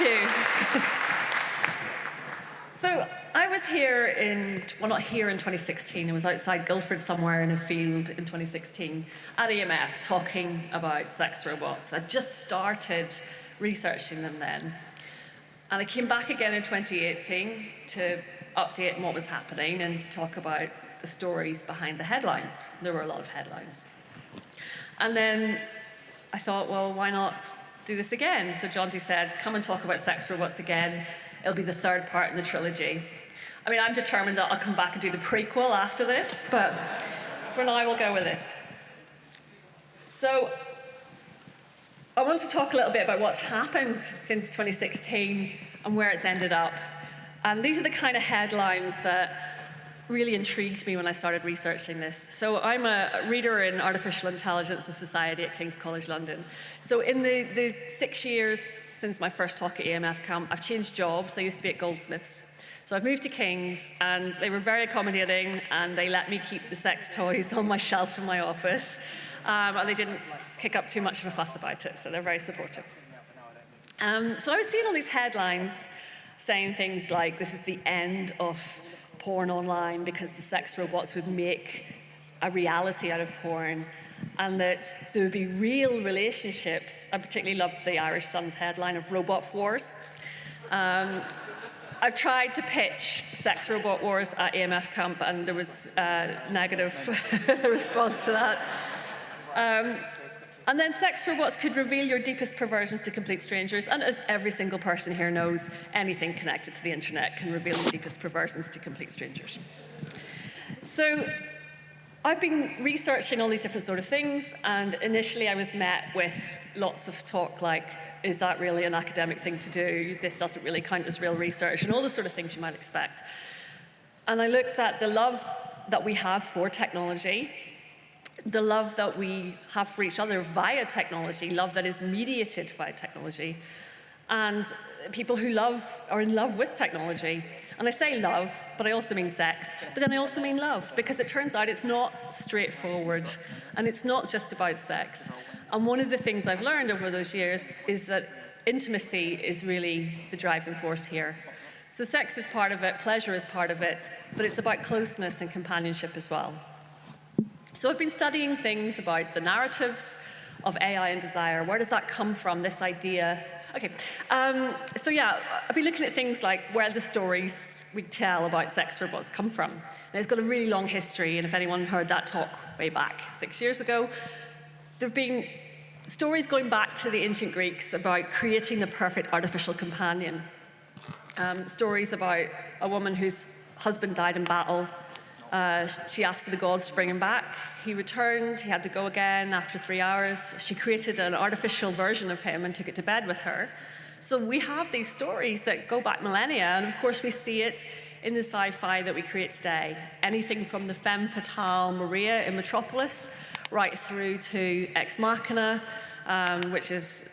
You. so I was here in, well not here in 2016, I was outside Guildford somewhere in a field in 2016 at EMF talking about sex robots. I just started researching them then. And I came back again in 2018 to update on what was happening and to talk about the stories behind the headlines. There were a lot of headlines. And then I thought, well, why not do this again? So Jonty said, come and talk about sex robots again. It'll be the third part in the trilogy. I mean, I'm determined that I'll come back and do the prequel after this, but for now, we'll go with this. So I want to talk a little bit about what's happened since 2016 and where it's ended up. And these are the kind of headlines that really intrigued me when I started researching this. So I'm a reader in artificial intelligence and society at King's College London. So in the, the six years since my first talk at EMF camp, I've changed jobs. I used to be at Goldsmiths. So I've moved to King's and they were very accommodating and they let me keep the sex toys on my shelf in my office. Um, and they didn't kick up too much of a fuss about it, so they're very supportive. Um, so I was seeing all these headlines saying things like, this is the end of porn online because the sex robots would make a reality out of porn and that there would be real relationships. I particularly loved the Irish Sun's headline of Robot Wars. Um, I've tried to pitch sex robot wars at EMF camp and there was a negative response to that. Um, and then sex robots could reveal your deepest perversions to complete strangers. And as every single person here knows, anything connected to the internet can reveal your deepest perversions to complete strangers. So I've been researching all these different sort of things. And initially I was met with lots of talk like, is that really an academic thing to do? This doesn't really count as real research and all the sort of things you might expect. And I looked at the love that we have for technology the love that we have for each other via technology, love that is mediated via technology, and people who love are in love with technology. And I say love, but I also mean sex, but then I also mean love, because it turns out it's not straightforward, and it's not just about sex. And one of the things I've learned over those years is that intimacy is really the driving force here. So sex is part of it, pleasure is part of it, but it's about closeness and companionship as well. So I've been studying things about the narratives of AI and desire. Where does that come from, this idea? Okay, um, so yeah, I've been looking at things like where the stories we tell about sex robots come from. And it's got a really long history, and if anyone heard that talk way back six years ago, there have been stories going back to the ancient Greeks about creating the perfect artificial companion. Um, stories about a woman whose husband died in battle uh, she asked for the gods to bring him back. He returned, he had to go again after three hours. She created an artificial version of him and took it to bed with her. So we have these stories that go back millennia, and of course we see it in the sci-fi that we create today. Anything from the femme fatale Maria in Metropolis, right through to Ex Machina, um, which is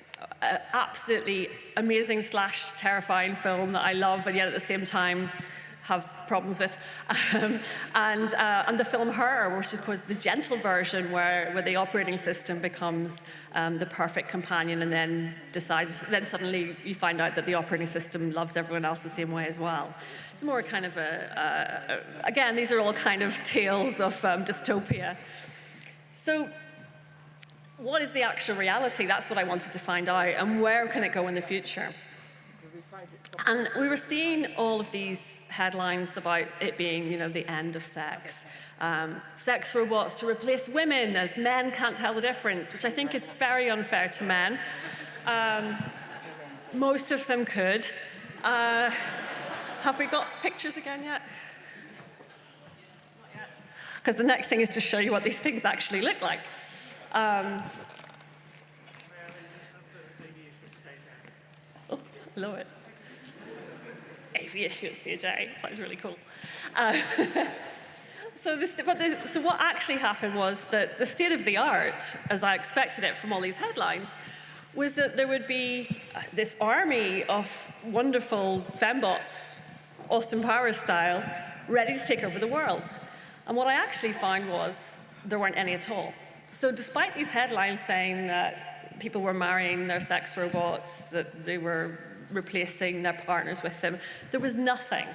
an absolutely amazing slash terrifying film that I love, and yet at the same time have problems with. Um, and, uh, and the film Her, which is called the gentle version where, where the operating system becomes um, the perfect companion and then decides, then suddenly you find out that the operating system loves everyone else the same way as well. It's more kind of a, a again, these are all kind of tales of um, dystopia. So what is the actual reality? That's what I wanted to find out. And where can it go in the future? And we were seeing all of these headlines about it being, you know, the end of sex. Um, sex robots to replace women as men can't tell the difference, which I think is very unfair to men. Um, most of them could. Uh, have we got pictures again yet? Because the next thing is to show you what these things actually look like. Um, oh, love it issue at stage A. So that was really cool. Uh, so, this, the, so what actually happened was that the state of the art, as I expected it from all these headlines, was that there would be this army of wonderful fembots, Austin Powers style, ready to take over the world. And what I actually found was there weren't any at all. So despite these headlines saying that people were marrying their sex robots, that they were replacing their partners with them. There was nothing.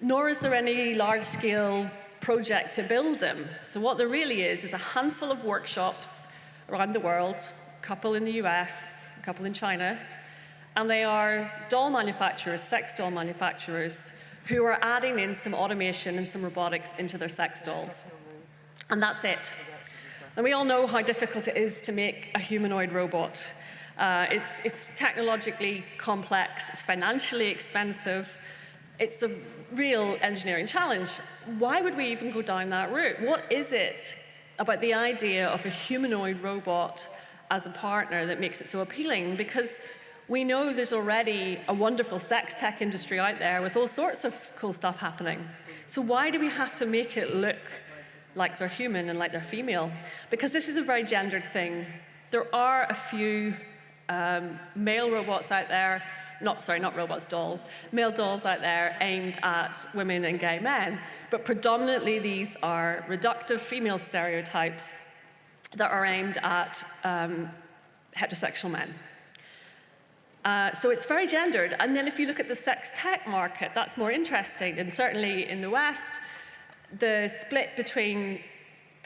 Nor is there any large-scale project to build them. So what there really is is a handful of workshops around the world, a couple in the US, a couple in China, and they are doll manufacturers, sex doll manufacturers, who are adding in some automation and some robotics into their sex dolls. And that's it. And we all know how difficult it is to make a humanoid robot. Uh, it's, it's technologically complex, it's financially expensive, it's a real engineering challenge. Why would we even go down that route? What is it about the idea of a humanoid robot as a partner that makes it so appealing? Because we know there's already a wonderful sex tech industry out there with all sorts of cool stuff happening. So why do we have to make it look like they're human and like they're female? Because this is a very gendered thing. There are a few um, male robots out there, not, sorry, not robots, dolls, male dolls out there aimed at women and gay men, but predominantly these are reductive female stereotypes that are aimed at um, heterosexual men. Uh, so it's very gendered. And then if you look at the sex tech market, that's more interesting. And certainly in the West, the split between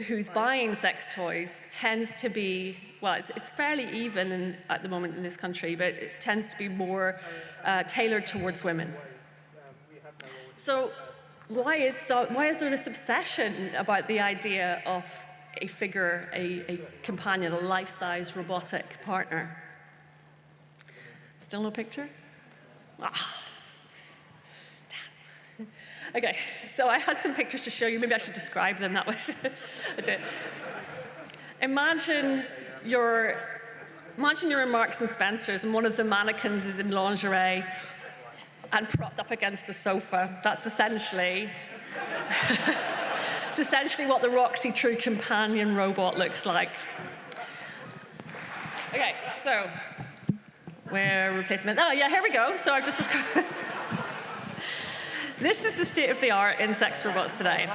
who's buying sex toys tends to be, well, it's, it's fairly even in, at the moment in this country, but it tends to be more uh, tailored towards women. So why is, so why is there this obsession about the idea of a figure, a, a companion, a life-size robotic partner? Still no picture? Ah. Okay, so I had some pictures to show you. Maybe I should describe them. That was it. Imagine your imagine you're in Marks and Spencers and one of the mannequins is in lingerie and propped up against a sofa. That's essentially it's essentially what the Roxy True Companion robot looks like. Okay, so where replacement. Oh yeah, here we go. So I've just described. This is the state of the art in sex robots today.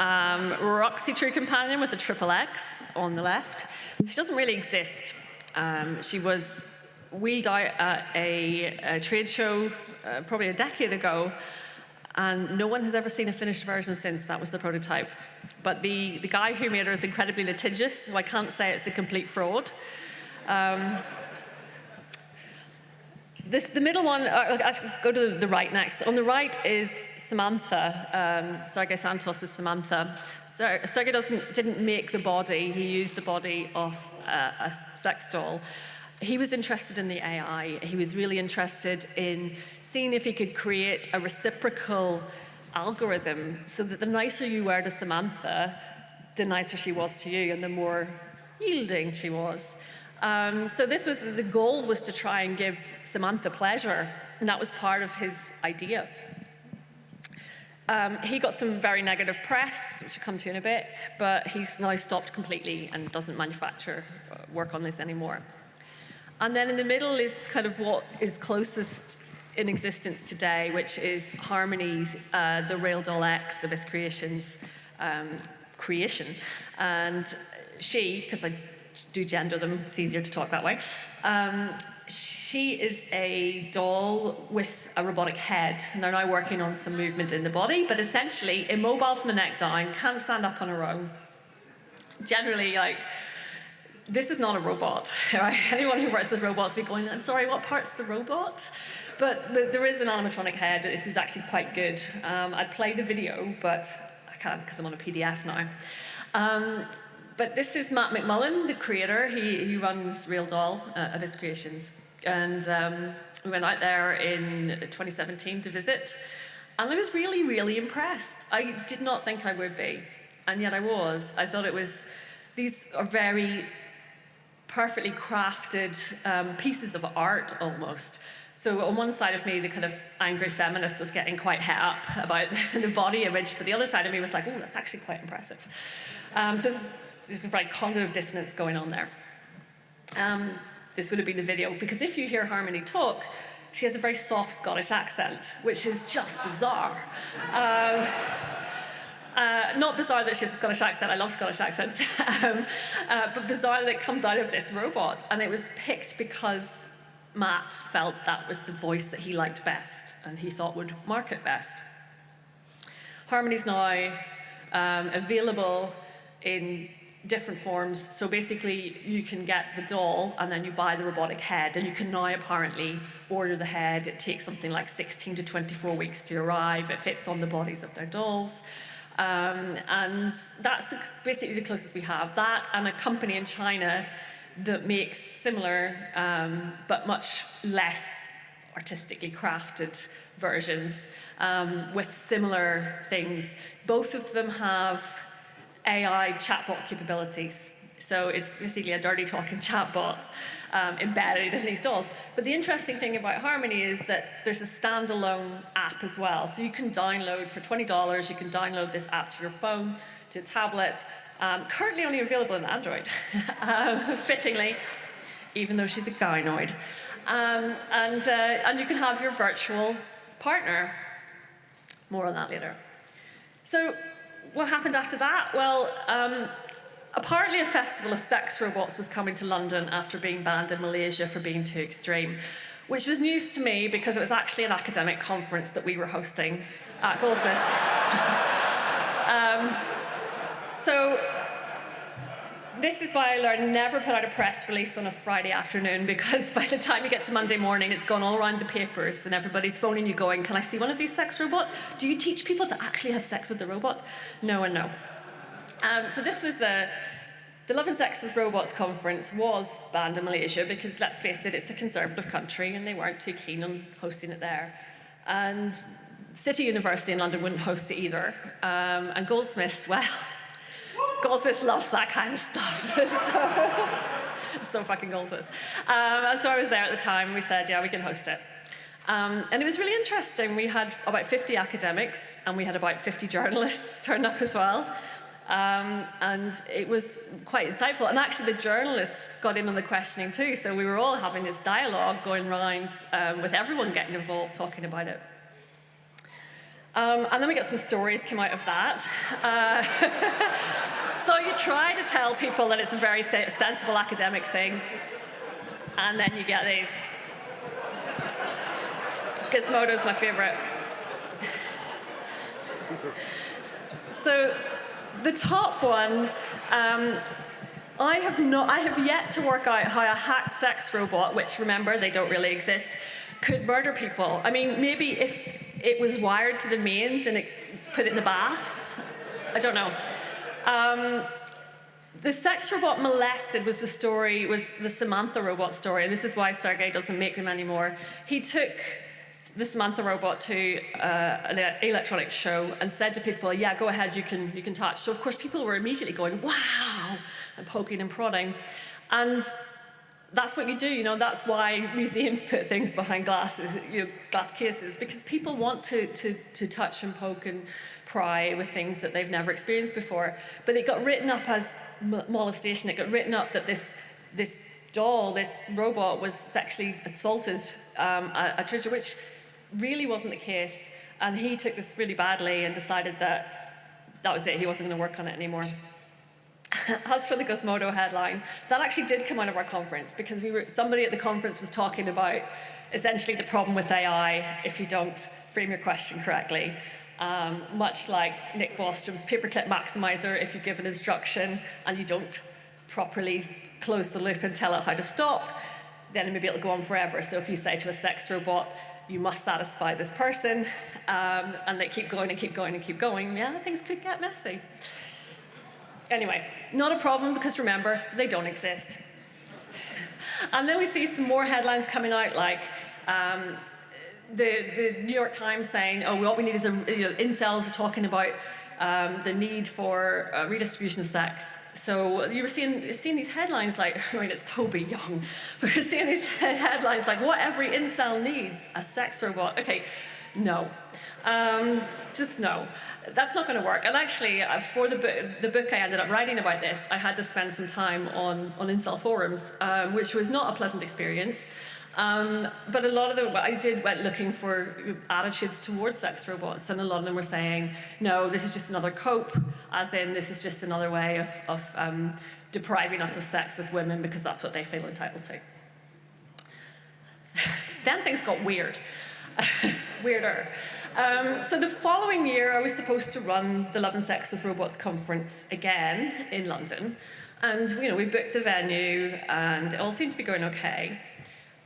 Um, Roxy True Companion with the triple X on the left. She doesn't really exist. Um, she was wheeled out at a, a trade show uh, probably a decade ago, and no one has ever seen a finished version since. That was the prototype. But the, the guy who made her is incredibly litigious, so I can't say it's a complete fraud. Um, this, the middle one, uh, go to the, right next. On the right is Samantha, um, Sergi Santos' is Samantha. Ser Sergi doesn't, didn't make the body, he used the body of uh, a sex doll. He was interested in the AI. He was really interested in seeing if he could create a reciprocal algorithm so that the nicer you were to Samantha, the nicer she was to you and the more yielding she was. Um, so this was, the goal was to try and give Samantha pleasure, and that was part of his idea. Um, he got some very negative press, which I'll come to in a bit, but he's now stopped completely and doesn't manufacture uh, work on this anymore. And then in the middle is kind of what is closest in existence today, which is Harmony's, uh, the Real Doll X, Abyss Creations, um, creation. And she, because I do gender them, it's easier to talk that way, um, she is a doll with a robotic head, and they're now working on some movement in the body, but essentially immobile from the neck down, can't stand up on her own. Generally, like, this is not a robot, right? Anyone who works with robots will be going, I'm sorry, what part's the robot? But the, there is an animatronic head. This is actually quite good. Um, I'd play the video, but I can't because I'm on a PDF now. Um, but this is Matt McMullen, the creator. He, he runs Real Doll uh, Abyss Creations. And um, we went out there in 2017 to visit. And I was really, really impressed. I did not think I would be. And yet I was. I thought it was, these are very perfectly crafted um, pieces of art almost. So on one side of me, the kind of angry feminist was getting quite het up about the body image, but the other side of me was like, oh, that's actually quite impressive. Um, so there's like cognitive dissonance going on there. Um, this would have been the video, because if you hear Harmony talk, she has a very soft Scottish accent, which is just bizarre. Um, uh, not bizarre that she has a Scottish accent, I love Scottish accents, um, uh, but bizarre that it comes out of this robot. And it was picked because Matt felt that was the voice that he liked best and he thought would market best. Harmony's now um, available in different forms. So basically, you can get the doll and then you buy the robotic head, and you can now apparently order the head. It takes something like 16 to 24 weeks to arrive. It fits on the bodies of their dolls. Um, and that's the, basically the closest we have. That and a company in China that makes similar um, but much less artistically crafted versions um, with similar things. Both of them have AI chatbot capabilities. So it's basically a dirty talking chatbot um, embedded in these dolls. But the interesting thing about Harmony is that there's a standalone app as well. So you can download for $20, you can download this app to your phone, to a tablet, um, currently only available in Android, um, fittingly, even though she's a gynoid. Um, and, uh, and you can have your virtual partner. More on that later. So what happened after that? Well, um, apparently a festival of sex robots was coming to London after being banned in Malaysia for being too extreme, which was news to me because it was actually an academic conference that we were hosting at Goldsmiths. um, so this is why I learned never put out a press release on a Friday afternoon because by the time you get to Monday morning, it's gone all around the papers and everybody's phoning you going, can I see one of these sex robots? Do you teach people to actually have sex with the robots? No and no. Um, so this was a, the Love and Sex with Robots conference was banned in Malaysia because let's face it, it's a conservative country and they weren't too keen on hosting it there. And City University in London wouldn't host it either. Um, and Goldsmiths, well, Goldsmiths loves that kind of stuff. so, so fucking Goldsmiths. Um, and so I was there at the time. We said, yeah, we can host it. Um, and it was really interesting. We had about 50 academics and we had about 50 journalists turned up as well. Um, and it was quite insightful. And actually, the journalists got in on the questioning too. So we were all having this dialogue going around um, with everyone getting involved, talking about it. Um, and then we got some stories came out of that. Uh, So you try to tell people that it's a very sensible academic thing, and then you get these. Gizmodo's my favorite. So the top one, um, I have not, I have yet to work out how a hacked sex robot, which remember they don't really exist, could murder people. I mean, maybe if it was wired to the mains and it put it in the bath, I don't know. Um, the sex robot molested was the story, was the Samantha robot story, and this is why Sergi doesn't make them anymore. He took the Samantha robot to uh, an electronic show and said to people, yeah, go ahead, you can, you can touch. So of course people were immediately going, wow, and poking and prodding. And that's what you do, you know, that's why museums put things behind glasses, you know, glass cases, because people want to, to, to touch and poke and pry with things that they've never experienced before. But it got written up as molestation. It got written up that this, this doll, this robot, was sexually assaulted um, at Trisha, which really wasn't the case. And he took this really badly and decided that that was it. He wasn't going to work on it anymore. As for the Gizmodo headline, that actually did come out of our conference because we were, somebody at the conference was talking about essentially the problem with AI if you don't frame your question correctly. Um, much like Nick Bostrom's paperclip maximizer, if you give an instruction and you don't properly close the loop and tell it how to stop, then maybe it'll go on forever. So if you say to a sex robot, you must satisfy this person, um, and they keep going and keep going and keep going, yeah, things could get messy. Anyway, not a problem because remember, they don't exist. And then we see some more headlines coming out like, um, the, the New York Times saying, oh, what we need is a, you know, incels are talking about um, the need for uh, redistribution of sex. So you were seeing, seeing these headlines like, I mean, it's Toby Young, but you're seeing these headlines like, what every incel needs, a sex robot. Okay, no. Um, just no. That's not going to work. And actually, uh, for the, book, the book I ended up writing about this, I had to spend some time on, on incel forums, um, which was not a pleasant experience. Um, but a lot of them, I did went looking for attitudes towards sex robots, and a lot of them were saying, no, this is just another cope, as in this is just another way of, of um, depriving us of sex with women because that's what they feel entitled to. Then things got weird, weirder. Um, so the following year, I was supposed to run the Love and Sex with Robots conference again in London. And you know, we booked a venue and it all seemed to be going okay.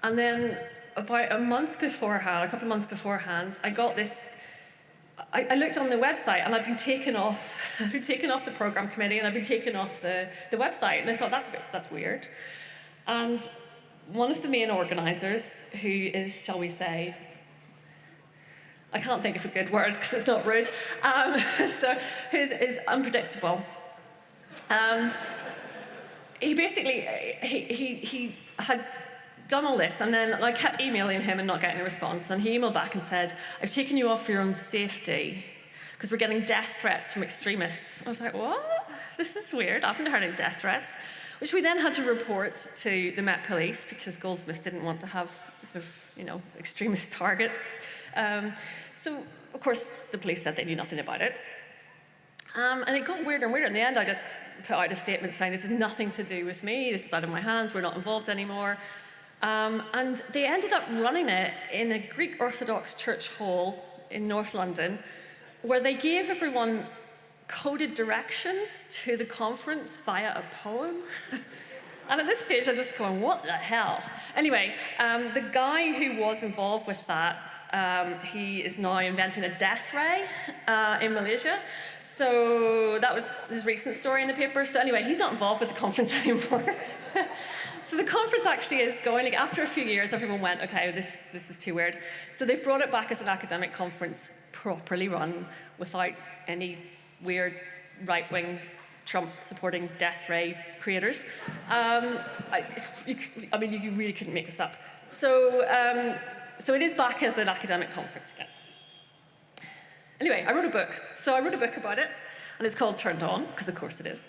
And then about a month beforehand, a couple of months beforehand, I got this I, I, looked on the website and I'd been taken off, I'd been taken off the program committee and I'd been taken off the, the website. And I thought, that's, a bit, that's weird. And one of the main organisers, who is, shall we say, I can't think of a good word because it's not rude, um, so who's is unpredictable. Um, he basically, he, he, he had done all this, and then I kept emailing him and not getting a response. And he emailed back and said, I've taken you off for your own safety because we're getting death threats from extremists. I was like, what? This is weird. I haven't heard any death threats. Which we then had to report to the Met Police because Goldsmiths didn't want to have sort of, you know, extremist targets. Um, so, of course, the police said they knew nothing about it. Um, and it got weirder and weirder. In the end, I just put out a statement saying, this is nothing to do with me, this is out of my hands, we're not involved anymore. Um, and they ended up running it in a Greek Orthodox church hall in North London, where they gave everyone coded directions to the conference via a poem. and at this stage, I was just going, what the hell? Anyway, um, the guy who was involved with that um, he is now inventing a death ray uh, in Malaysia. So that was his recent story in the paper. So anyway, he's not involved with the conference anymore. So the conference actually is going, like after a few years, everyone went, okay, this, this is too weird. So they've brought it back as an academic conference, properly run, without any weird right-wing Trump-supporting death ray creators. Um, I, you, I, mean, you really couldn't make this up. So, um, so it is back as an academic conference again. Anyway, I wrote a book. So I wrote a book about it, and it's called Turned On, because of course it is.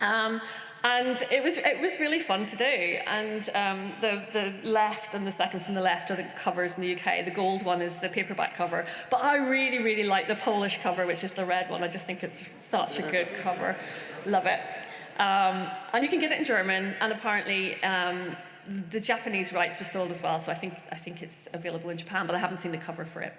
Um, and it was, it was really fun to do. And um, the, the left and the second from the left are the covers in the UK. The gold one is the paperback cover. But I really, really like the Polish cover, which is the red one. I just think it's such a good cover. Love it. Um, and you can get it in German, and apparently um, the Japanese rights were sold as well, so I think, I think it's available in Japan, but I haven't seen the cover for it.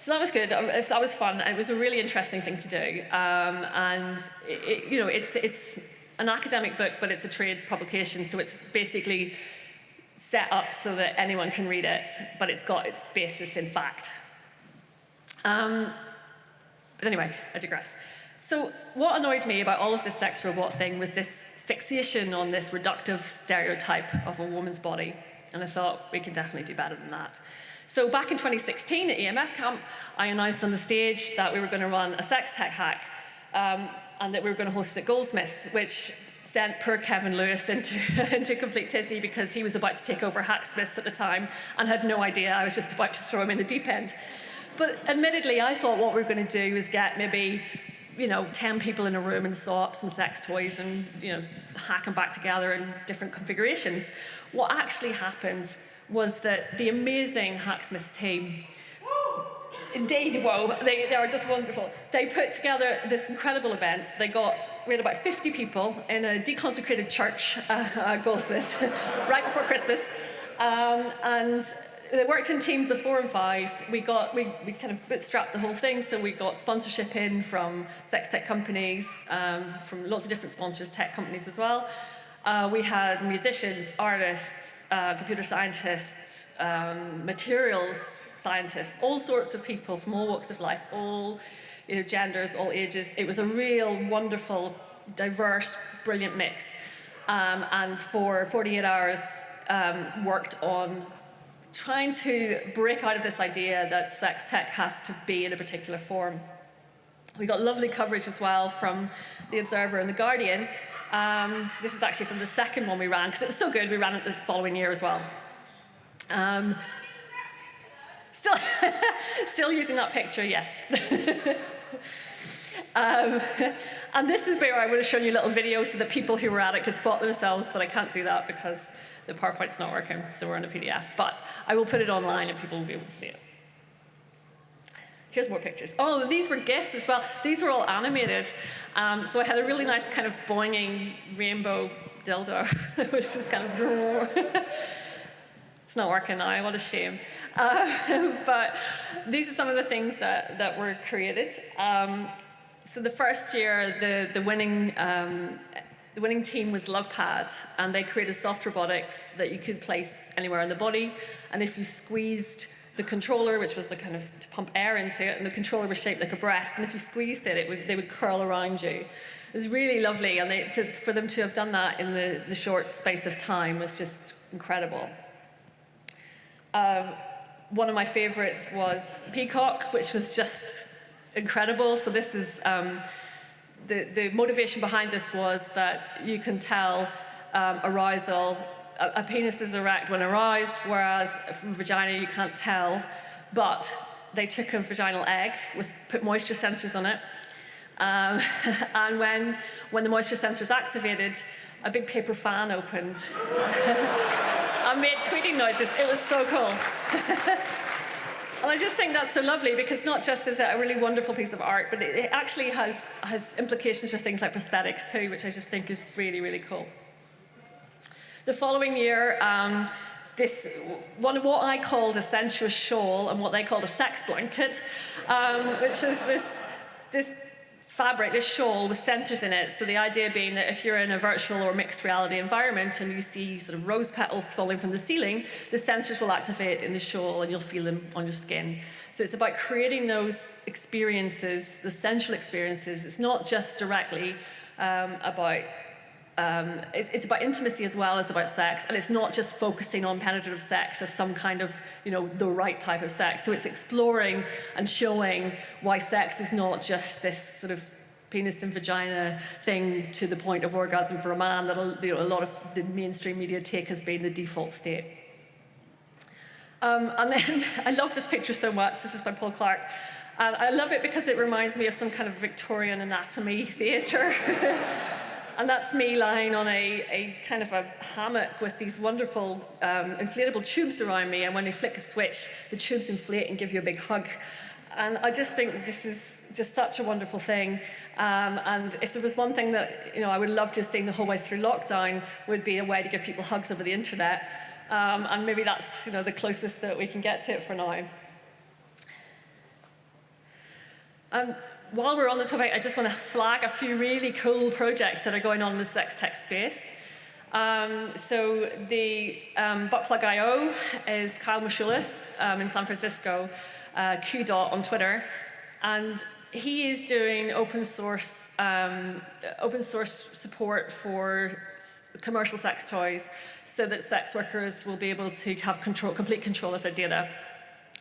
So that was good. That was fun. It was a really interesting thing to do. Um, and, it, it, you know, it's, it's an academic book, but it's a trade publication, so it's basically set up so that anyone can read it, but it's got its basis in fact. Um, but anyway, I digress. So what annoyed me about all of this sex robot thing was this fixation on this reductive stereotype of a woman's body. And I thought, we can definitely do better than that. So back in 2016 at EMF Camp, I announced on the stage that we were going to run a sex tech hack. Um, and that we were going to host at Goldsmiths, which sent poor Kevin Lewis into, into complete tizzy because he was about to take over Hacksmiths at the time and had no idea I was just about to throw him in the deep end. But admittedly, I thought what we were going to do was get maybe you know, 10 people in a room and saw up some sex toys and, you know, hack them back together in different configurations. What actually happened was that the amazing Hacksmiths team Indeed, whoa, they, they are just wonderful. They put together this incredible event. They got, we had about 50 people in a deconsecrated church, uh, uh, Goldsmiths, right before Christmas. Um, and they worked in teams of four and five. We got, we, we kind of bootstrapped the whole thing, so we got sponsorship in from sex tech companies, um, from lots of different sponsors, tech companies as well. Uh, we had musicians, artists, uh, computer scientists, um, materials scientists, all sorts of people from all walks of life, all you know, genders, all ages. It was a real wonderful, diverse, brilliant mix. Um, and for 48 hours, um, worked on trying to break out of this idea that sex tech has to be in a particular form. We got lovely coverage as well from The Observer and The Guardian. Um, this is actually from the second one we ran, because it was so good, we ran it the following year as well. Um, Still, still using that picture, yes. um, and this is where I would have shown you a little video so that people who were at it could spot themselves, but I can't do that because the PowerPoint's not working, so we're on a PDF. But I will put it online and people will be able to see it. Here's more pictures. Oh, these were gifts as well. These were all animated. Um, so I had a really nice kind of boinging rainbow dildo. which is kind of It's not working now, what a shame. Uh, but these are some of the things that, that were created. Um, so the first year, the, the winning um, the winning team was LovePad, and they created soft robotics that you could place anywhere in the body. And if you squeezed the controller, which was the kind of to pump air into it, and the controller was shaped like a breast, and if you squeezed it, it would, they would curl around you. It was really lovely, and they, to, for them to have done that in the, the short space of time was just incredible. Um, one of my favorites was Peacock, which was just incredible. So this is um, the, the motivation behind this was that you can tell um, arousal, a, a, penis is erect when aroused, whereas from vagina you can't tell. But they took a vaginal egg, with, put moisture sensors on it, um, and when, when the moisture sensors activated, a big paper fan opened. I made tweeting noises. It was so cool. And I just think that's so lovely because not just is it a really wonderful piece of art, but it, actually has, has implications for things like prosthetics too, which I just think is really, really cool. The following year, um, this one what I called a sensuous shawl and what they called a sex blanket, um, which is this, this fabric, this shawl with sensors in it. So the idea being that if you're in a virtual or mixed reality environment and you see sort of rose petals falling from the ceiling, the sensors will activate in the shawl and you'll feel them on your skin. So it's about creating those experiences, the sensual experiences. It's not just directly um, about um, it's, it's, about intimacy as well as about sex, and it's not just focusing on penetrative sex as some kind of, you know, the right type of sex. So it's exploring and showing why sex is not just this sort of penis and vagina thing to the point of orgasm for a man that you know, a lot of the mainstream media take as being the default state. Um, and then I love this picture so much. This is by Paul Clark. And I love it because it reminds me of some kind of Victorian anatomy theatre. And that's me lying on a, a kind of a hammock with these wonderful um, inflatable tubes around me. And when you flick a switch, the tubes inflate and give you a big hug. And I just think this is just such a wonderful thing. Um, and if there was one thing that you know, I would love to have seen the whole way through lockdown would be a way to give people hugs over the internet. Um, and maybe that's you know, the closest that we can get to it for now. Um, while we're on the topic, I just want to flag a few really cool projects that are going on in the sex tech space. Um, so the um, Buttplug.io is Kyle Machulis um, in San Francisco, uh, QDot on Twitter, and he is doing open source, um, open source support for commercial sex toys so that sex workers will be able to have control, complete control of their data.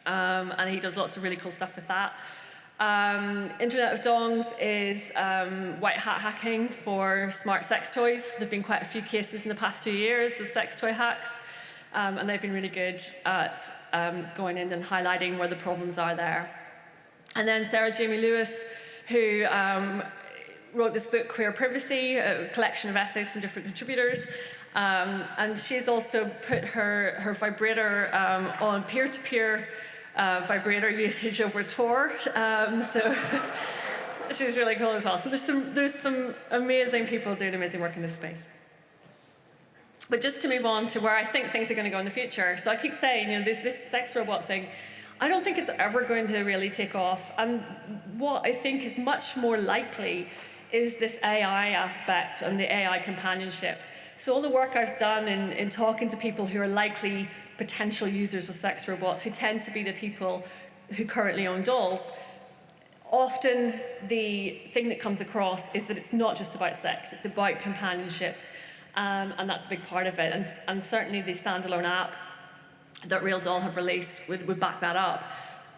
Um, and he does lots of really cool stuff with that. Um, Internet of Dongs is um, white hat hacking for smart sex toys. There have been quite a few cases in the past few years of sex toy hacks, um, and they've been really good at um, going in and highlighting where the problems are there. And then Sarah Jamie Lewis, who um, wrote this book, Queer Privacy, a collection of essays from different contributors. Um, and she's also put her, her vibrator on peer-to-peer -peer uh, vibrator usage over Tor. Um, so she's really cool as well. So there's some, there's some amazing people doing amazing work in this space. But just to move on to where I think things are going to go in the future. So I keep saying, you know, this, this sex robot thing, I don't think it's ever going to really take off. And what I think is much more likely is this AI aspect and the AI companionship. So all the work I've done in, in talking to people who are likely potential users of sex robots, who tend to be the people who currently own dolls, often the thing that comes across is that it's not just about sex, it's about companionship. Um, and that's a big part of it. And, and certainly the standalone app that Real Doll have released would, would back that up.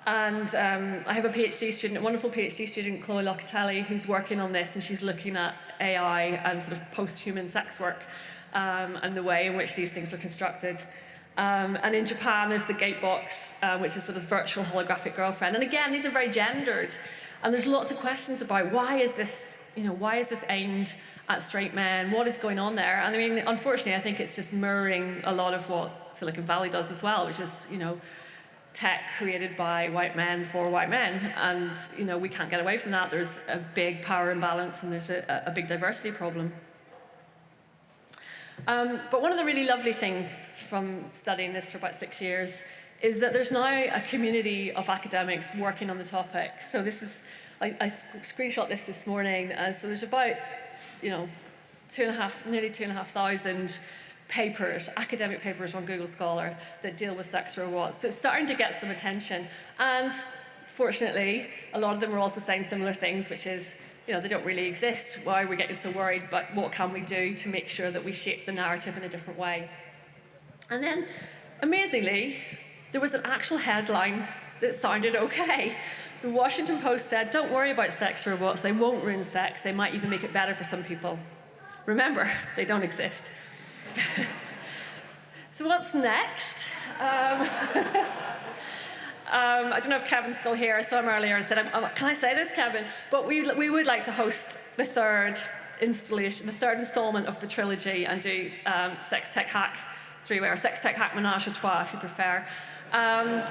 And um, I have a PhD student, a wonderful PhD student, Chloe Locatelli, who's working on this, and she's looking at AI and sort of post-human sex work um, and the way in which these things are constructed. Um, and in Japan, there's the Gatebox, uh, which is sort of virtual holographic girlfriend. And again, these are very gendered. And there's lots of questions about why is this, you know, why is this aimed at straight men? What is going on there? And I mean, unfortunately, I think it's just mirroring a lot of what Silicon Valley does as well, which is, you know, tech created by white men for white men. And, you know, we can't get away from that. There's a big power imbalance and there's a, a big diversity problem. Um, but one of the really lovely things from studying this for about six years is that there's now a community of academics working on the topic. So this is, I, I screenshot this this morning, uh, so there's about, you know, two and a half, nearly two and a half thousand papers, academic papers on Google Scholar that deal with sex robots. So it's starting to get some attention. And fortunately, a lot of them are also saying similar things, which is, you know, they don't really exist. Why are we getting so worried? But what can we do to make sure that we shape the narrative in a different way? And then, amazingly, there was an actual headline that sounded okay. The Washington Post said, don't worry about sex robots, they won't ruin sex, they might even make it better for some people. Remember, they don't exist. so what's next? Um, Um, I don't know if Kevin's still here. I saw him earlier and said, can I say this, Kevin? But we, we would like to host the third installation, the third installment of the trilogy and do um, Sex Tech Hack three-way, or Sex Tech Hack Menage a Trois, if you prefer. Um,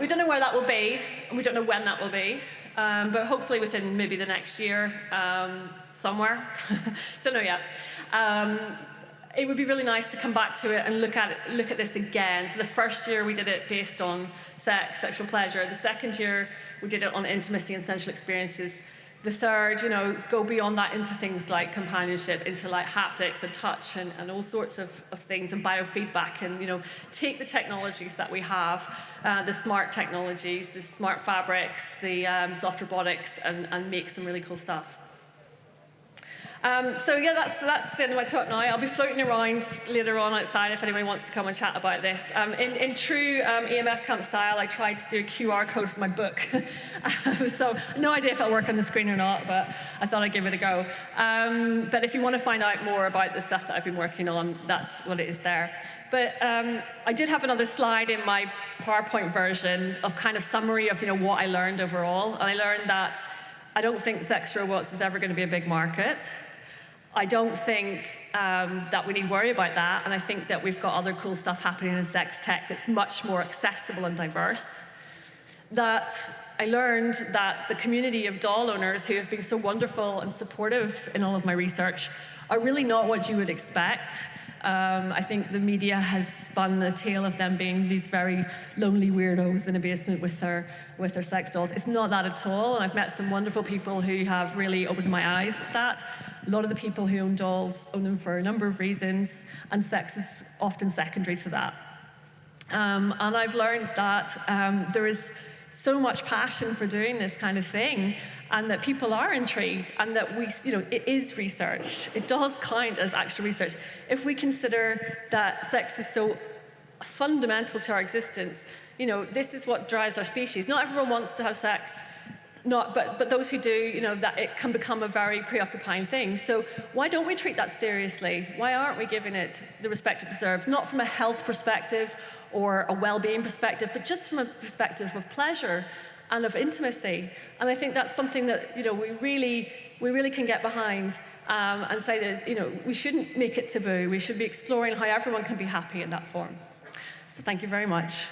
we don't know where that will be, and we don't know when that will be, um, but hopefully within maybe the next year, um, somewhere. don't know yet. It would be really nice to come back to it and look at it, look at this again. So the first year we did it based on sex, sexual pleasure. The second year we did it on intimacy and sensual experiences. The third, you know, go beyond that into things like companionship, into like haptics and touch and, and all sorts of, of things and biofeedback and, you know, take the technologies that we have, uh, the smart technologies, the smart fabrics, the um, soft robotics and, and make some really cool stuff. Um, so yeah, that's, that's the end of my talk now. I'll be floating around later on outside if anybody wants to come and chat about this. Um, in, in, true um, EMF camp style, I tried to do a QR code for my book. Um, so no idea if it'll work on the screen or not, but I thought I'd give it a go. Um, but if you want to find out more about the stuff that I've been working on, that's what it is there. But um, I did have another slide in my PowerPoint version of kind of summary of you know, what I learned overall. And I learned that I don't think sex robots is ever going to be a big market. I don't think um, that we need to worry about that, and I think that we've got other cool stuff happening in sex tech that's much more accessible and diverse. That I learned that the community of doll owners who have been so wonderful and supportive in all of my research are really not what you would expect. Um, I think the media has spun the tale of them being these very lonely weirdos in a basement with their, with their sex dolls. It's not that at all, and I've met some wonderful people who have really opened my eyes to that. A lot of the people who own dolls own them for a number of reasons, and sex is often secondary to that. Um, and I've learned that um, there is so much passion for doing this kind of thing and that people are intrigued and that we, you know, it is research. It does count as actual research. If we consider that sex is so fundamental to our existence, you know, this is what drives our species. Not everyone wants to have sex, not, but, but those who do, you know, that it can become a very preoccupying thing. So why don't we treat that seriously? Why aren't we giving it the respect it deserves? Not from a health perspective or a well-being perspective, but just from a perspective of pleasure and of intimacy. And I think that's something that, you know, we really, we really can get behind um, and say that, you know, we shouldn't make it taboo. We should be exploring how everyone can be happy in that form. So thank you very much.